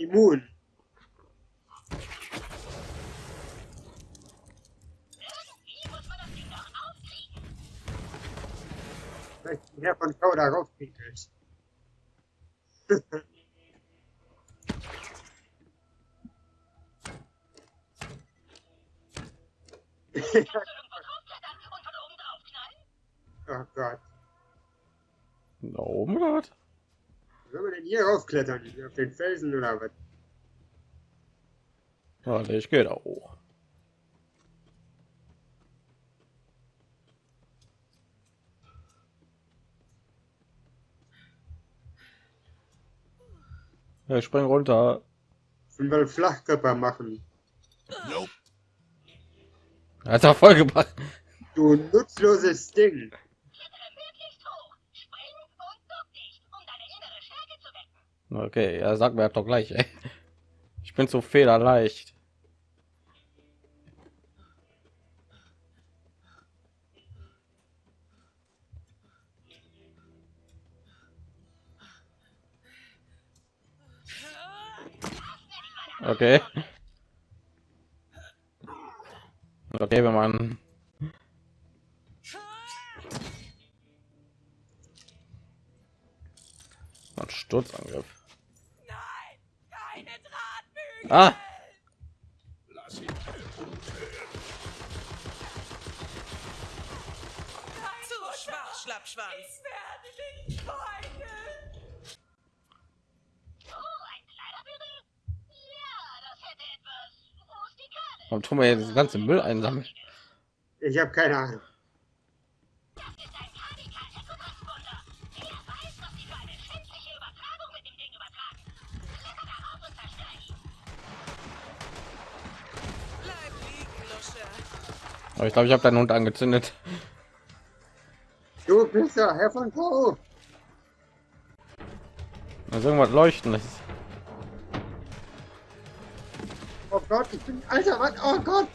immun. Vielleicht Herr von Kau da raufpinkelt. oh Gott. Da oben gerade? Wie soll man denn hier raufklettern? Auf den Felsen oder was? Warte, ich gehe da hoch. Ja, ich spring runter. Wir Flachkörper machen. Nope. Hat er voll gemacht. Du nutzloses Ding. Klettere möglichst hoch, spring und duck dich, um deine innere Stärke zu wecken. Okay, ja, sag mir doch gleich, ey. Ich bin so federleicht. Okay. Okay, wenn man ein Sturzangriff. Ah, Schlappschwanz! Ich werde dich weinen! Oh, ein Kleiderbügel? Ja, das hätte etwas. Rustikales. warum tun wir jetzt das ganze Müll einsammeln? Ich habe keine Ahnung. Aber ich glaube, ich habe deinen Hund angezündet. Du Pisser, Herr von Kau. Also irgendwas leuchten. Ist Oh Gott, ich bin alter Mann. Oh Gott,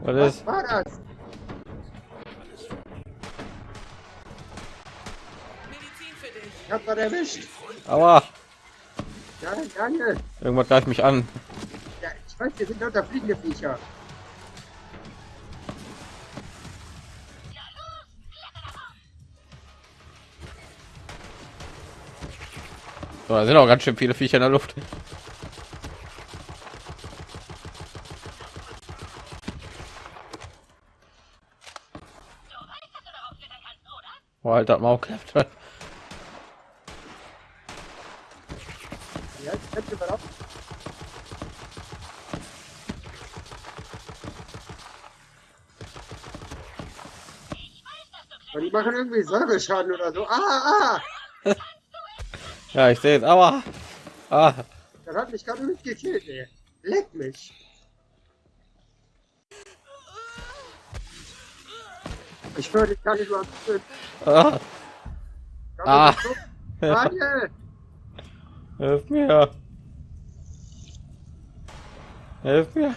was was ist? war das? Medizin für dich. Ich hab was erwischt. Aua, Ja, danke. irgendwas greift mich an. Ja, ich weiß, wir sind unter fliegende Viecher. So, da sind auch ganz schön viele Viecher in der Luft. Wo halt das Maul klappt. Die machen irgendwie Säureschaden oder so. Ah, ah! Ja, ich sehe es. Aua. Ah, Das hat mich gerade nicht gekillt, ey. Leck mich. Ich höre dich gar nicht mal. ah. Ah. Daniel! Hilf mir. Hilf mir.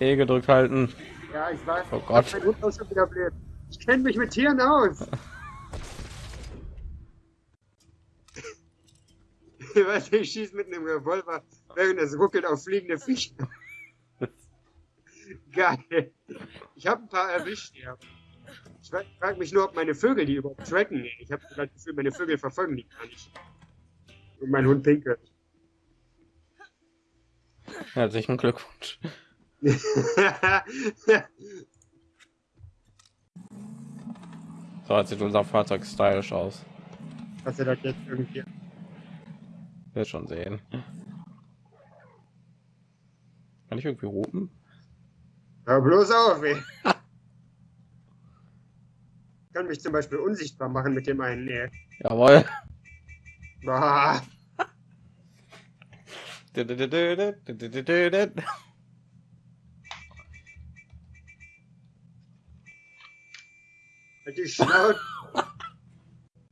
E gedrückt halten. Ja, ich weiß. Oh Gott. Blöd. Ich kenne mich mit Tieren aus. Weißt du, ich schieße mit einem Revolver, während es ruckelt auf fliegende Fische. Geil. Ich habe ein paar erwischt, ja. Ich frage mich nur, ob meine Vögel die überhaupt tracken. Ich habe das Gefühl, meine Vögel verfolgen die gar nicht. Und mein Hund pinkelt. Herzlichen Glückwunsch. So jetzt sieht unser Fahrzeug stylisch aus. Dass er das jetzt irgendwie. Wird schon sehen. Kann ich irgendwie roten? Hör bloß auf, ey. Ich kann mich zum Beispiel unsichtbar machen mit dem einen, ey. Jawohl. Halt die Schnauze.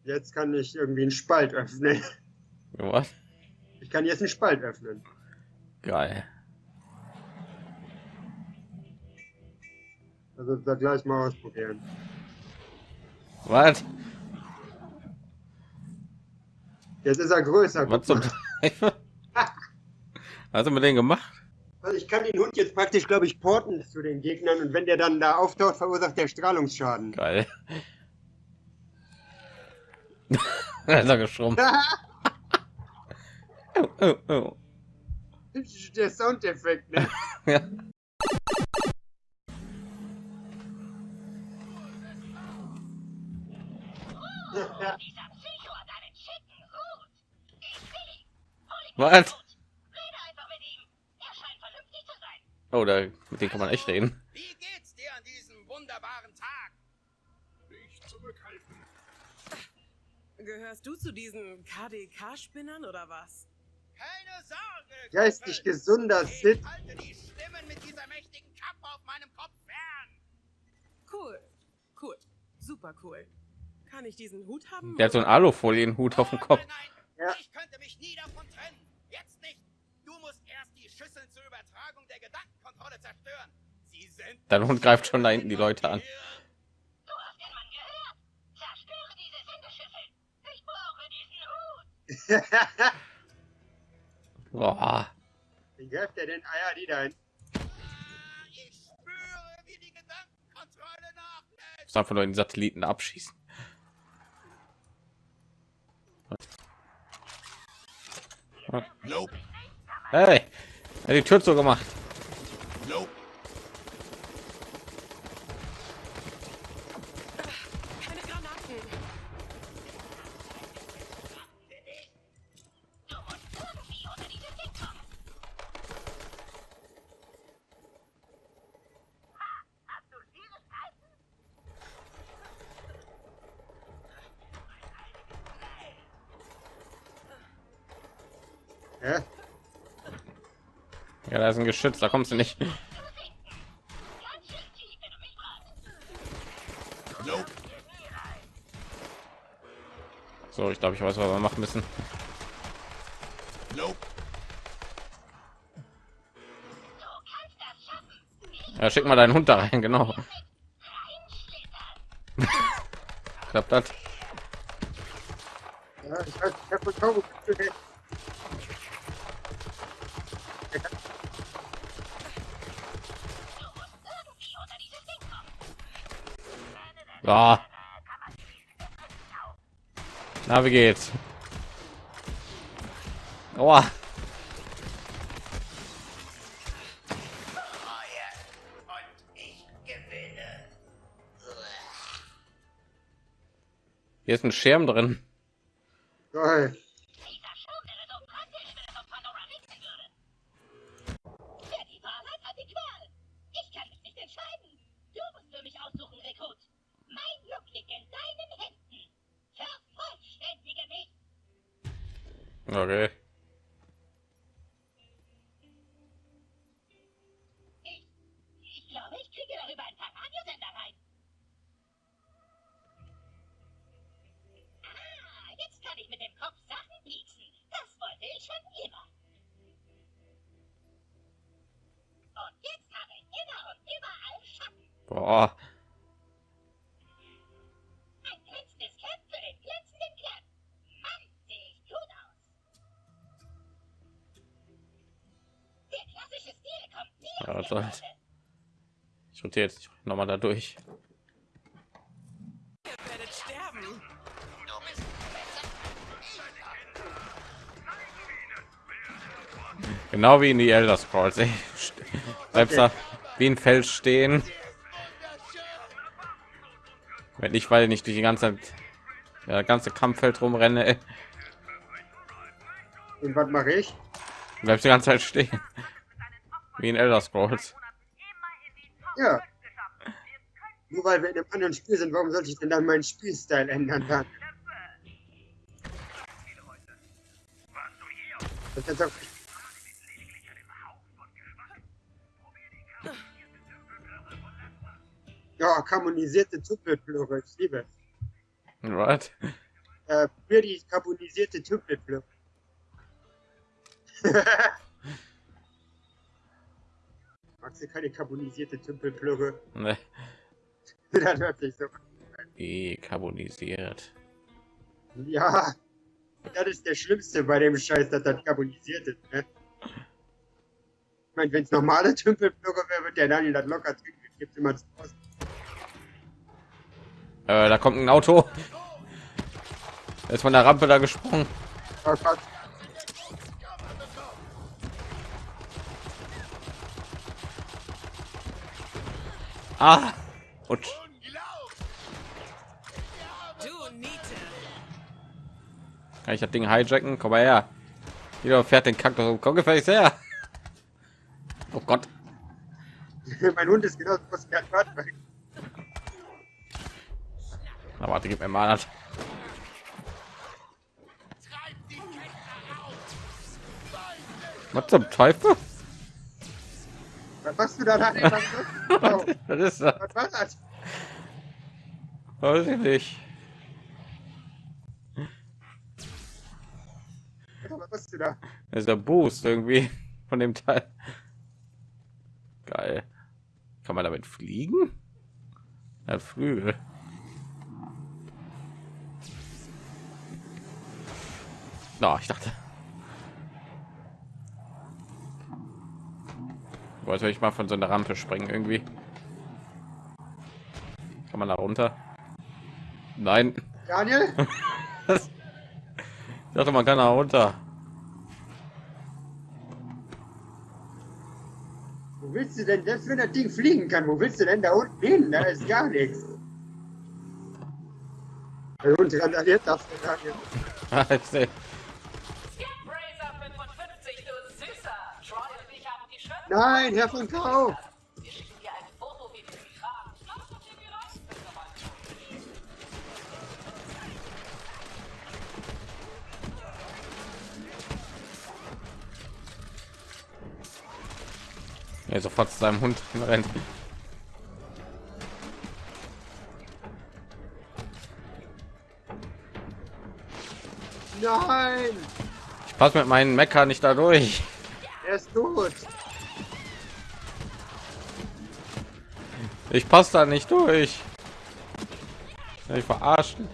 Jetzt kann ich irgendwie einen Spalt öffnen. Was? Ich kann jetzt einen Spalt öffnen. Geil. Also da gleich mal ausprobieren. Was? Jetzt ist er größer. Was zum? Hast du mit denen gemacht? Also ich kann den Hund jetzt praktisch, glaube ich, porten zu den Gegnern und wenn der dann da auftaucht, verursacht der Strahlungsschaden. Geil. da ist er geschrumpft. Oh, oh, der Soundeffekt, ne? Ja. Was? Rede einfach mit ihm. Er scheint vernünftig zu sein. Oh, da, mit denen kann man echt reden. Wie geht's dir an diesem wunderbaren Tag? Nicht zurückhalten. Gehörst du zu diesen KDK-Spinnern oder was? Keine Sorge. Geistig gesunder Ich Sid. halte die Stimmen mit dieser mächtigen Kappe auf meinem Kopf fern. Cool. Cool. Super cool. Kann ich diesen Hut haben? Der hat so einen Alufolienhut auf dem Kopf. Nein, nein. Ja. Ich könnte mich nie davon trennen. Jetzt nicht. Du musst erst die Schüsseln zur Übertragung der Gedankenkontrolle zerstören. Sie sind Dein Hund greift schon da hinten die Leute an. Boah. Wie greift der denn? Ja, die da hin. Ich spüre, wie die Gedankenkontrolle nachlässt. Muss einfach nur den Satelliten abschießen. Nope. Hey, er hat die Tür so gemacht. Nope. Hä? Ja, da ist ein Geschütz, da kommst du nicht. So, ich glaube, ich weiß, was wir machen müssen. Ja, schick mal deinen Hund da rein, genau. Klappt das? Ja, ich weiß, ich hab Ja. Na, wie geht's? Gewinne. Hier ist ein Schirm drin. Toll. Mode. Ich rotiere jetzt noch mal da durch. Ihr werdet sterben. Du bist besser. Genau wie in die Elder Scrolls. Ey. Bleibst da wie ein Fels stehen. Wenn ich, weil nicht durch die ganze Zeit, ja, ganze Kampffeld rumrenne, ey. Und was mache ich? bleibst die ganze Zeit stehen. Wie in Elder Scrolls. Ja. Nur weil wir in einem anderen Spiel sind, warum sollte ich denn dann meinen Spielstil ändern dann? Das ist doch ja, carbonisierte Tupelplöre, ich liebe es. Was? Äh, für die carbonisierte Tupelplöre. Magst du keine carbonisierte Tümpelplöre? Ne, das hört sich so dekarbonisiert. Ja, Das ist der Schlimmste bei dem Scheiß, dass das carbonisiert ist. Ne? Ich meine, wenn es normale Tümpelblöcke wäre, wird der Daniel das locker trinken. Gibt immer zu. Äh, da kommt ein Auto. Er ist von der Rampe da gesprungen. Oh Ah! Und kann ich das Ding hijacken? Komm mal her. Jeder fährt den Kaktus. Komm gefälligst her. Oh Gott. mein Hund ist genau so was. Na, warte, gib mir mal das. Was zum Teufel? Was machst du da? Daniel? Was ist das? Oh, Das ist das. Was war das? Weiß ich nicht. Was machst du da? Das ist der Boost irgendwie von dem Teil. Geil. Kann man damit fliegen? Ja, Flügel. Na, ich dachte. Wollte ich mal von so einer Rampe springen irgendwie. Kann man da runter? Nein. Daniel? Ich dachte, man kann da runter. Wo willst du denn, selbst wenn das Ding fliegen kann, wo willst du denn da unten hin? Da ist gar nichts. Der Hund randaliert das, der Daniel. hier rein, bitte mal. Ja, sofort zu seinem Hund rennt. Nein, Ich passe mit meinen Mecker nicht da durch. er ist tot. Ich passe da nicht durch. Ich verarschen.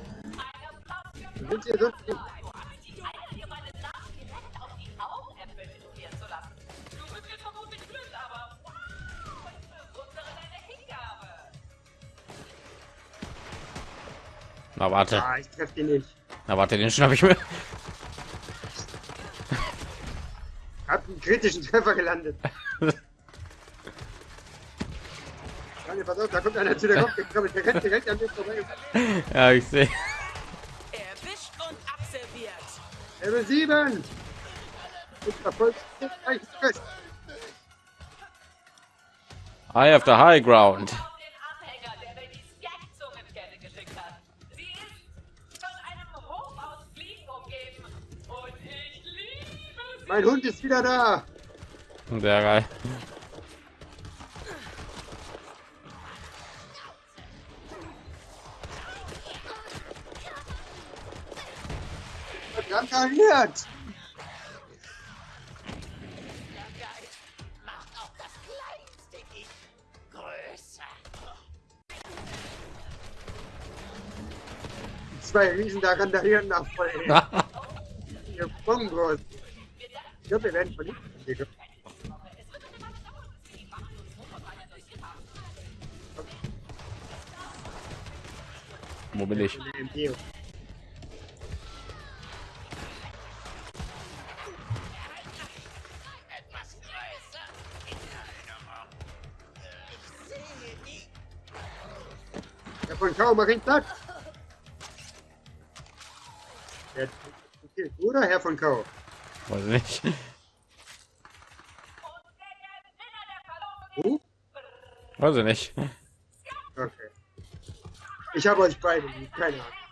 Na warte, Ah, ich treffe ihn nicht. na warte, den schnapp ich mir. Hab einen kritischen Treffer gelandet. Daniel, pass auf, da kommt einer zu der Kopf. Der rennt direkt an mir vorbei. Ja, ich sehe. Erwischt und abserviert. Level 7. Ich verfolge gleich fest. I have the high ground. Auf der mir die Skag-Zungenkette geschickt hat. Sie ist von einem Hof aus Fliegen umgeben. Und ich liebe sie. Mein Hund ist wieder da. Sehr geil. Größer. Zwei Riesen da randalieren nach voll. Ihr Bongos. Ich glaube, wir werden verliebt. Wo bin ich? Herr von. Der okay, oder Herr von Kau? Weiß ich nicht. Huh? Weiß ich nicht. Okay. Ich habe euch beide keine Ahnung.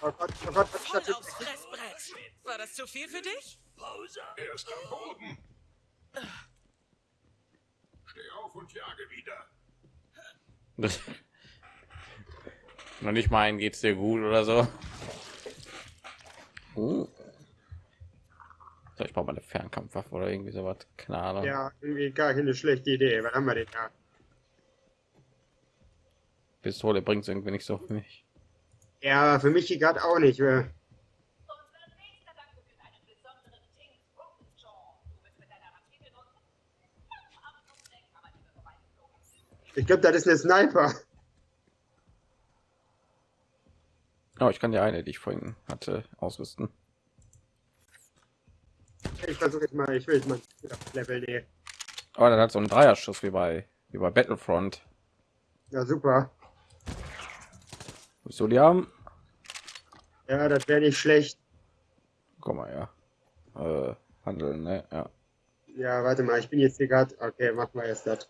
Oh Gott, oh Gott, was ist das aufs? Fressbrett. War das zu viel für dich? Pause. Er ist am Boden. Steh auf und jage wieder. Noch nicht mal ein geht's dir gut oder so. Uh. So, ich brauche mal eine Fernkampfwaffe oder irgendwie sowas. Keine Ahnung. Ja, irgendwie gar keine schlechte Idee. Was haben wir denn da? Pistole bringt es irgendwie nicht so für mich. Ja, für mich gerade auch nicht. äh. Ich glaube, das ist eine Sniper. Oh, ich kann die eine, die ich vorhin hatte, ausrüsten. Ich versuche jetzt mal, ich will jetzt mal Level nehmen. Aber dann hat so einen Dreierschuss wie bei wie bei Battlefront. Ja, super. Willst du die haben? Ja, das wäre nicht schlecht. Guck mal, ja. Äh, handeln, ne? Ja. Ja, warte mal, ich bin jetzt hier gerade. Okay, machen wir jetzt das.